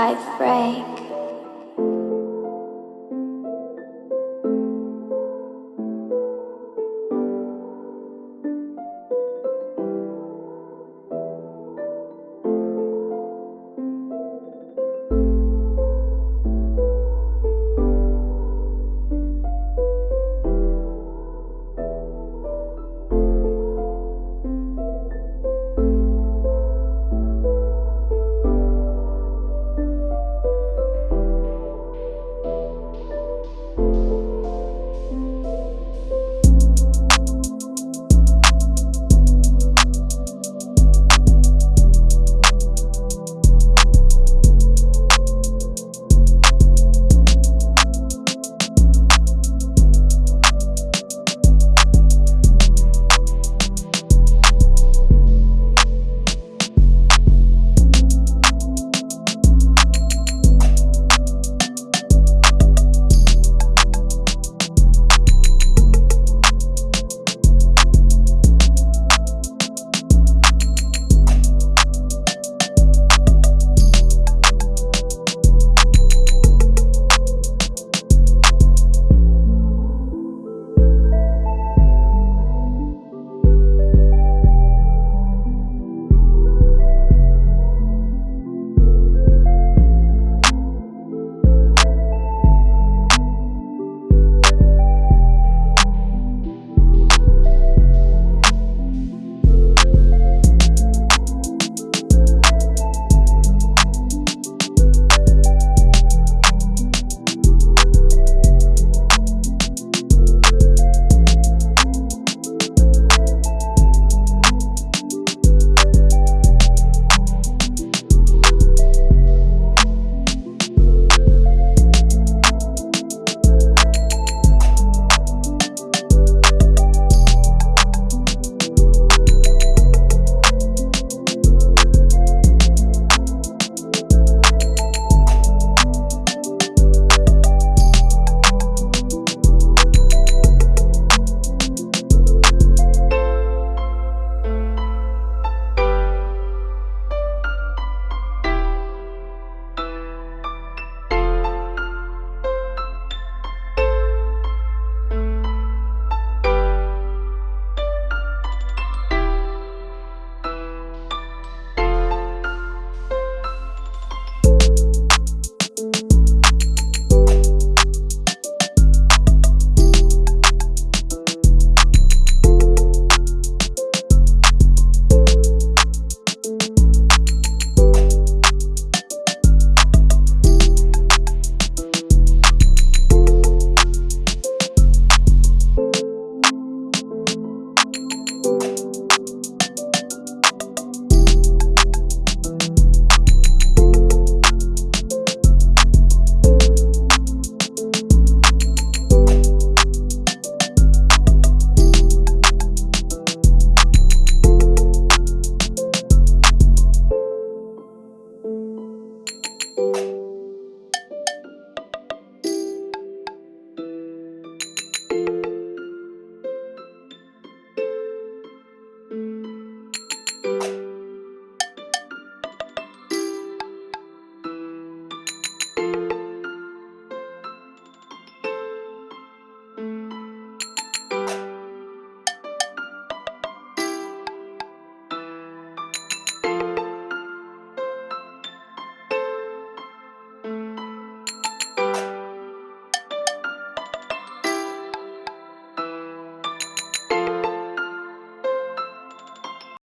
I pray.